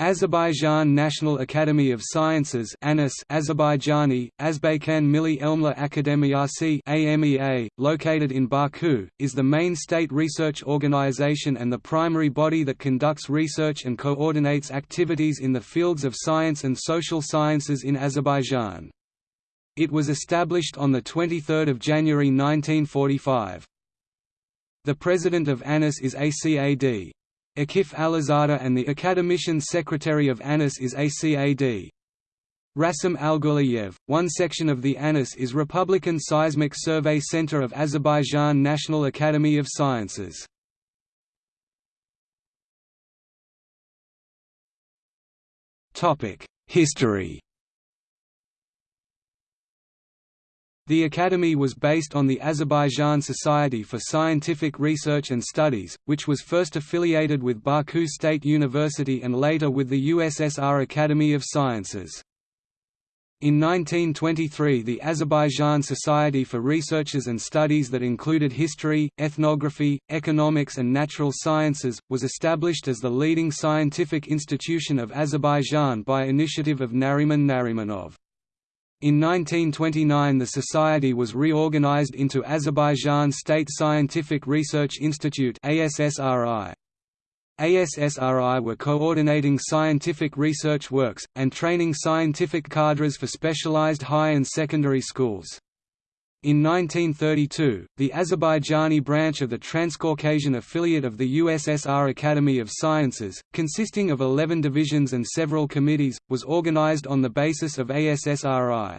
Azerbaijan National Academy of Sciences ANAS Azerbaijani, Azbaykan Milli Elmler Akademiyasi AMEA, located in Baku, is the main state research organization and the primary body that conducts research and coordinates activities in the fields of science and social sciences in Azerbaijan. It was established on 23 January 1945. The president of ANAS is ACAD. Akif Alizada and the academician secretary of ANAS is ACAD. Rasim Alguliyev. One section of the ANAS is Republican Seismic Survey Center of Azerbaijan National Academy of Sciences. History The Academy was based on the Azerbaijan Society for Scientific Research and Studies, which was first affiliated with Baku State University and later with the USSR Academy of Sciences. In 1923 the Azerbaijan Society for Researches and Studies that included history, ethnography, economics and natural sciences, was established as the leading scientific institution of Azerbaijan by initiative of Nariman Narimanov. In 1929 the society was reorganized into Azerbaijan State Scientific Research Institute ASSRI. ASSRI were coordinating scientific research works, and training scientific cadres for specialized high and secondary schools. In 1932, the Azerbaijani branch of the Transcaucasian affiliate of the USSR Academy of Sciences, consisting of 11 divisions and several committees, was organized on the basis of ASSRI.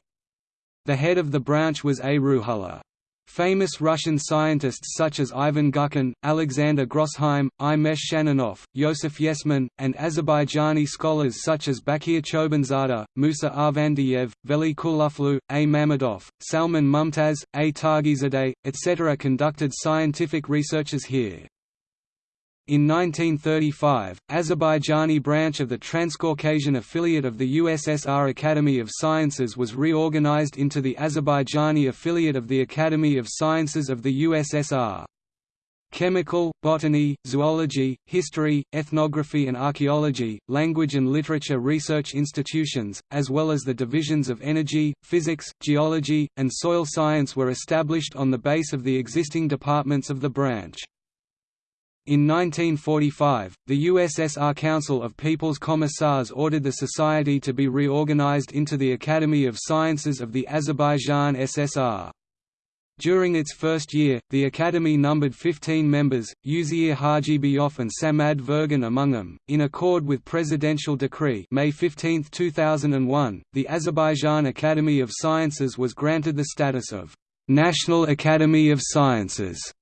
The head of the branch was A. Ruhollah. Famous Russian scientists such as Ivan Gubkin, Alexander Grossheim, I. Shannonov, Yosef Yesman, and Azerbaijani scholars such as Bakir Chobanzada, Musa Arvandiyev, Veli Kuluflu, A. Mammadov, Salman Mumtaz, A. Tagizadeh, etc. conducted scientific researches here. In 1935, Azerbaijani branch of the Transcaucasian affiliate of the USSR Academy of Sciences was reorganized into the Azerbaijani affiliate of the Academy of Sciences of the USSR. Chemical, botany, zoology, history, ethnography and archaeology, language and literature research institutions, as well as the divisions of energy, physics, geology, and soil science were established on the base of the existing departments of the branch. In 1945, the USSR Council of People's Commissars ordered the society to be reorganized into the Academy of Sciences of the Azerbaijan SSR. During its first year, the Academy numbered 15 members, Uzeyir Hajibeyov and Samad Vurgun among them. In accord with Presidential Decree May 15, 2001, the Azerbaijan Academy of Sciences was granted the status of National Academy of Sciences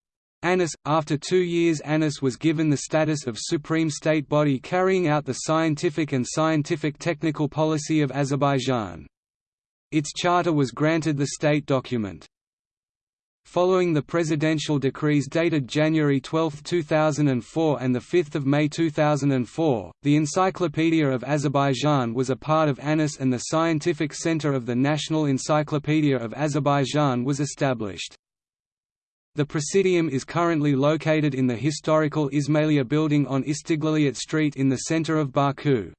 ANAS. After two years ANAS was given the status of supreme state body carrying out the scientific and scientific technical policy of Azerbaijan. Its charter was granted the state document. Following the presidential decrees dated January 12, 2004 and 5 May 2004, the Encyclopedia of Azerbaijan was a part of ANAS and the Scientific Center of the National Encyclopedia of Azerbaijan was established. The Presidium is currently located in the historical Ismailia building on Istiglaliyat Street in the center of Baku.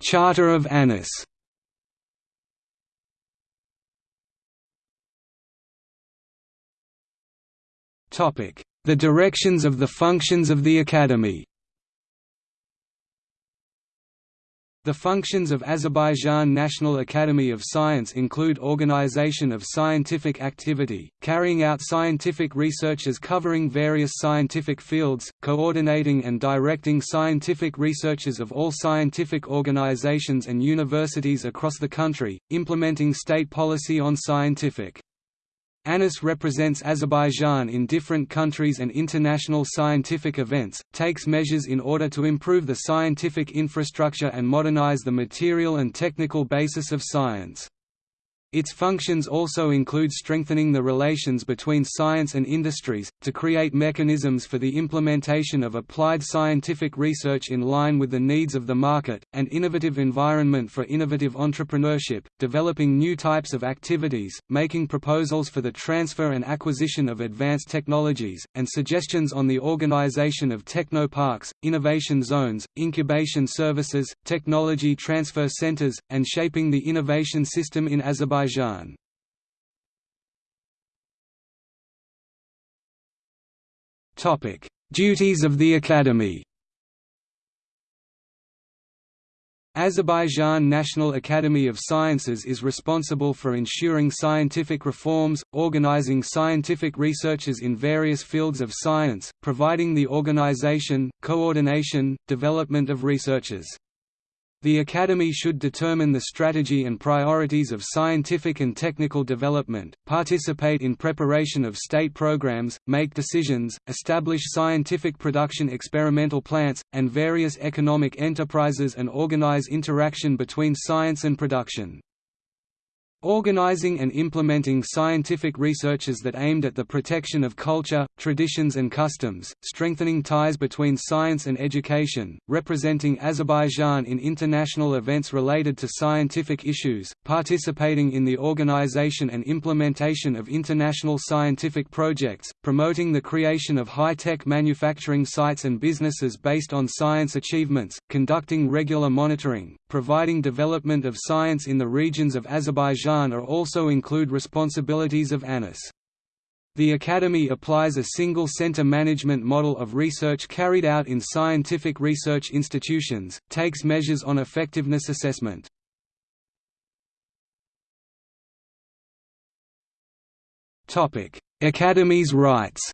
Charter of ANAS The directions of the functions of the Academy The functions of Azerbaijan National Academy of Science include organization of scientific activity, carrying out scientific researches covering various scientific fields, coordinating and directing scientific researches of all scientific organizations and universities across the country, implementing state policy on scientific ANAS represents Azerbaijan in different countries and international scientific events, takes measures in order to improve the scientific infrastructure and modernize the material and technical basis of science. Its functions also include strengthening the relations between science and industries, to create mechanisms for the implementation of applied scientific research in line with the needs of the market, and innovative environment for innovative entrepreneurship, developing new types of activities, making proposals for the transfer and acquisition of advanced technologies, and suggestions on the organization of technoparks, innovation zones, incubation services, technology transfer centers, and shaping the innovation system in Azerbaijan Azerbaijan. Topic: Duties of the Academy. Azerbaijan National Academy of Sciences is responsible for ensuring scientific reforms, organizing scientific researches in various fields of science, providing the organization, coordination, development of researches. The Academy should determine the strategy and priorities of scientific and technical development, participate in preparation of state programs, make decisions, establish scientific production experimental plants, and various economic enterprises and organize interaction between science and production. Organizing and implementing scientific researches that aimed at the protection of culture, traditions and customs, strengthening ties between science and education, representing Azerbaijan in international events related to scientific issues, participating in the organization and implementation of international scientific projects, promoting the creation of high-tech manufacturing sites and businesses based on science achievements, conducting regular monitoring, providing development of science in the regions of Azerbaijan are also include responsibilities of ANAS. The Academy applies a single center management model of research carried out in scientific research institutions, takes measures on effectiveness assessment. Academy's rights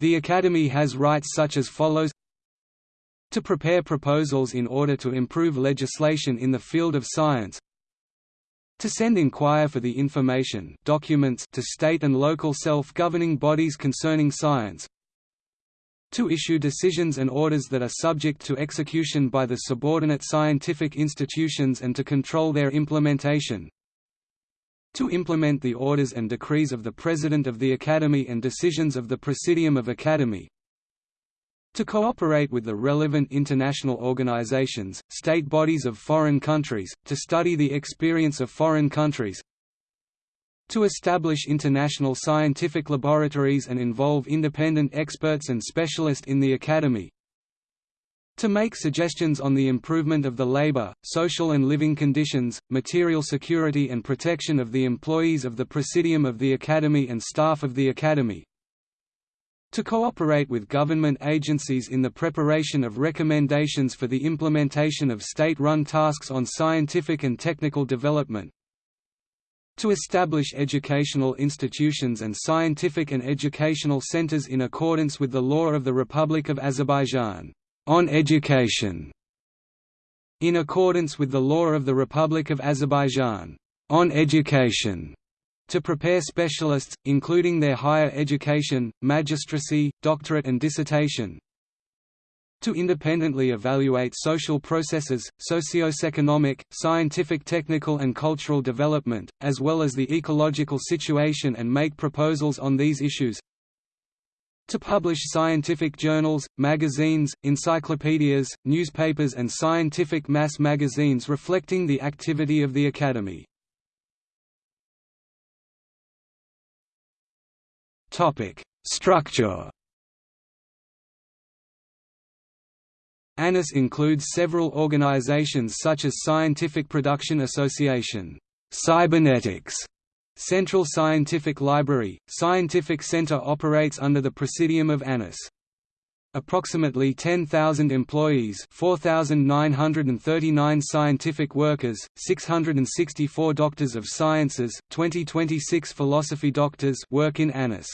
The Academy has rights such as follows to prepare proposals in order to improve legislation in the field of science to send inquire for the information documents to state and local self-governing bodies concerning science to issue decisions and orders that are subject to execution by the subordinate scientific institutions and to control their implementation to implement the orders and decrees of the President of the Academy and decisions of the Presidium of Academy to cooperate with the relevant international organizations, state bodies of foreign countries, to study the experience of foreign countries, to establish international scientific laboratories and involve independent experts and specialists in the Academy, to make suggestions on the improvement of the labor, social and living conditions, material security and protection of the employees of the Presidium of the Academy and staff of the Academy, to cooperate with government agencies in the preparation of recommendations for the implementation of state-run tasks on scientific and technical development, to establish educational institutions and scientific and educational centers in accordance with the law of the Republic of Azerbaijan, on education, in accordance with the law of the Republic of Azerbaijan, on education, to prepare specialists, including their higher education, magistracy, doctorate and dissertation, to independently evaluate social processes, socio-economic, scientific technical and cultural development, as well as the ecological situation and make proposals on these issues to publish scientific journals, magazines, encyclopedias, newspapers and scientific mass magazines reflecting the activity of the Academy. Topic: Structure. ANAS includes several organizations such as Scientific Production Association, Cybernetics, Central Scientific Library, Scientific Center operates under the Presidium of ANAS. Approximately 10,000 employees 4,939 scientific workers, 664 doctors of sciences, 2026 philosophy doctors work in ANAS.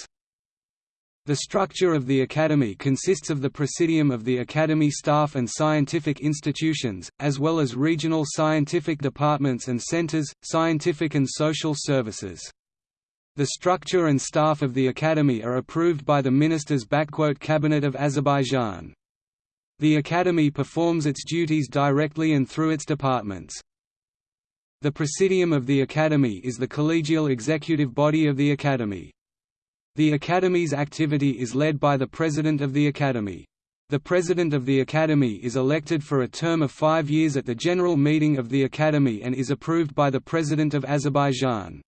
The structure of the Academy consists of the Presidium of the Academy staff and scientific institutions, as well as regional scientific departments and centers, scientific and social services. The structure and staff of the Academy are approved by the Ministers' Cabinet of Azerbaijan. The Academy performs its duties directly and through its departments. The Presidium of the Academy is the collegial executive body of the Academy. The Academy's activity is led by the President of the Academy. The President of the Academy is elected for a term of five years at the General Meeting of the Academy and is approved by the President of Azerbaijan.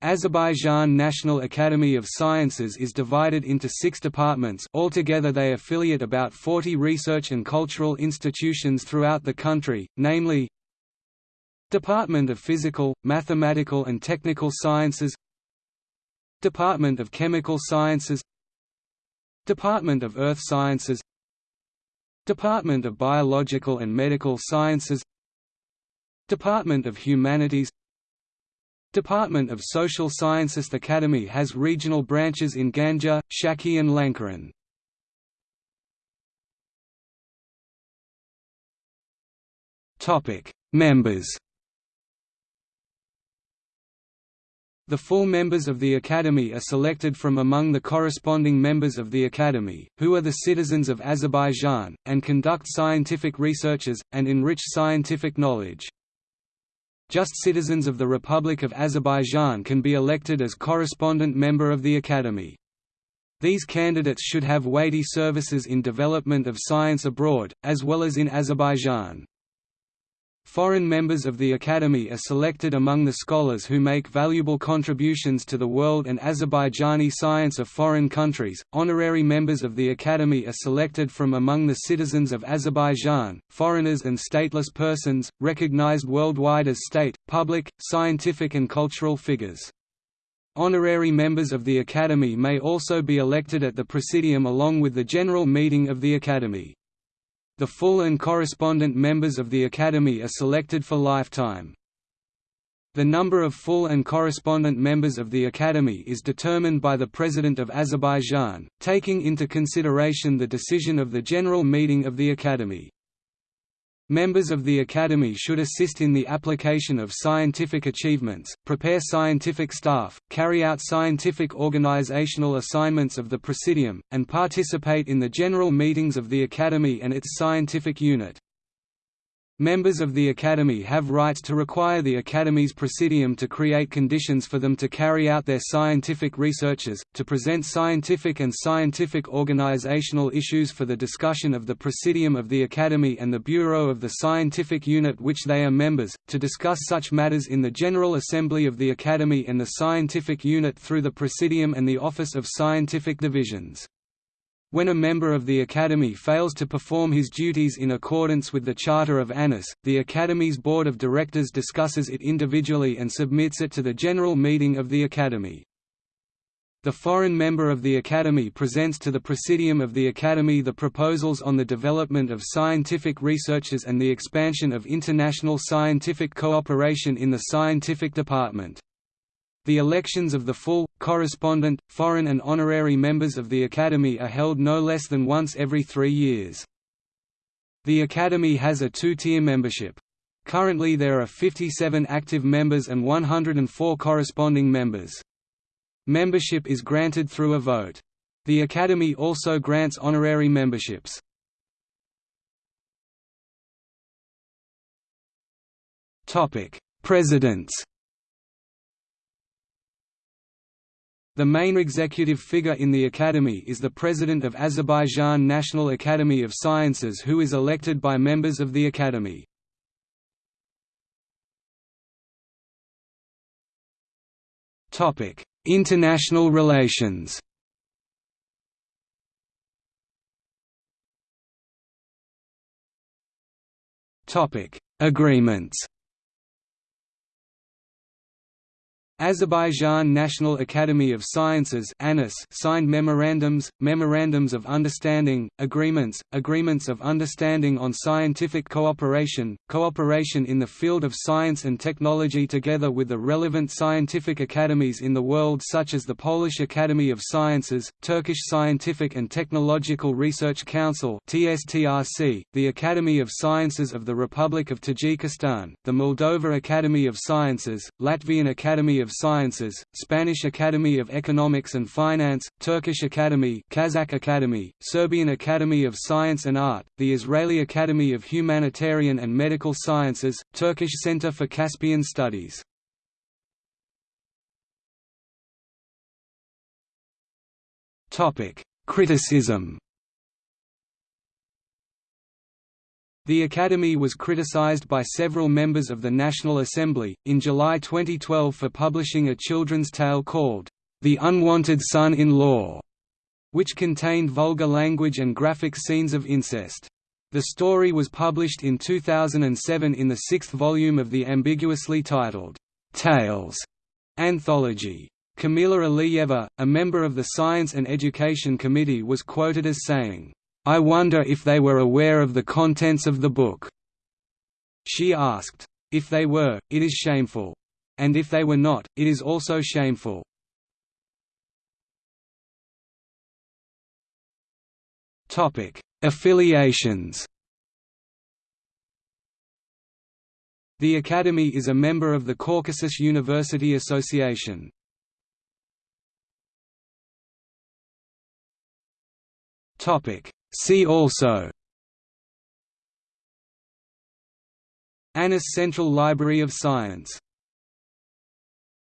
Azerbaijan National Academy of Sciences is divided into six departments. Altogether they affiliate about 40 research and cultural institutions throughout the country, namely Department of Physical, Mathematical and Technical Sciences Department of Chemical Sciences Department of Earth Sciences Department of Biological and Medical Sciences Department of Humanities Department of Social Sciences Academy has regional branches in Ganja, Shaki and Lankaran. Members The full members of the Academy are selected from among the corresponding members of the Academy, who are the citizens of Azerbaijan, and conduct scientific researches, and enrich scientific knowledge. Just citizens of the Republic of Azerbaijan can be elected as correspondent member of the Academy. These candidates should have weighty services in development of science abroad, as well as in Azerbaijan. Foreign members of the Academy are selected among the scholars who make valuable contributions to the world and Azerbaijani science of foreign countries. Honorary members of the Academy are selected from among the citizens of Azerbaijan, foreigners and stateless persons, recognized worldwide as state, public, scientific, and cultural figures. Honorary members of the Academy may also be elected at the Presidium along with the General Meeting of the Academy. The full and correspondent members of the Academy are selected for lifetime. The number of full and correspondent members of the Academy is determined by the President of Azerbaijan, taking into consideration the decision of the General Meeting of the Academy. Members of the Academy should assist in the application of scientific achievements, prepare scientific staff, carry out scientific organizational assignments of the Presidium, and participate in the general meetings of the Academy and its scientific unit. Members of the Academy have rights to require the Academy's Presidium to create conditions for them to carry out their scientific researches, to present scientific and scientific organizational issues for the discussion of the Presidium of the Academy and the Bureau of the scientific unit which they are members, to discuss such matters in the General Assembly of the Academy and the scientific unit through the Presidium and the Office of Scientific Divisions. When a member of the Academy fails to perform his duties in accordance with the Charter of Anas, the Academy's Board of Directors discusses it individually and submits it to the General Meeting of the Academy. The foreign member of the Academy presents to the Presidium of the Academy the proposals on the development of scientific researches and the expansion of international scientific cooperation in the scientific department. The elections of the full, correspondent, foreign and honorary members of the Academy are held no less than once every three years. The Academy has a two-tier membership. Currently there are 57 active members and 104 corresponding members. Membership is granted through a vote. The Academy also grants honorary memberships. Presidents The main executive figure in the Academy is the President of Azerbaijan National Academy of Sciences who is elected by members of the Academy. International relations Agreements Azerbaijan National Academy of Sciences signed memorandums, memorandums of understanding, agreements, agreements of understanding on scientific cooperation, cooperation in the field of science and technology together with the relevant scientific academies in the world such as the Polish Academy of Sciences, Turkish Scientific and Technological Research Council the Academy of Sciences of the Republic of Tajikistan, the Moldova Academy of Sciences, Latvian Academy of of Sciences, Spanish Academy of Economics and Finance, Turkish Academy Kazakh Academy, Serbian Academy of Science and Art, the Israeli Academy of Humanitarian and Medical Sciences, Turkish Center for Caspian Studies. Topic: Criticism The Academy was criticized by several members of the National Assembly, in July 2012 for publishing a children's tale called, The Unwanted Son-in-Law, which contained vulgar language and graphic scenes of incest. The story was published in 2007 in the sixth volume of the ambiguously titled, Tales anthology. Kamila Aliyeva, a member of the Science and Education Committee was quoted as saying, I wonder if they were aware of the contents of the book." She asked. If they were, it is shameful. And if they were not, it is also shameful. Affiliations The Academy is a member of the Caucasus University Association. Topic See also. ANAS Central Library of Science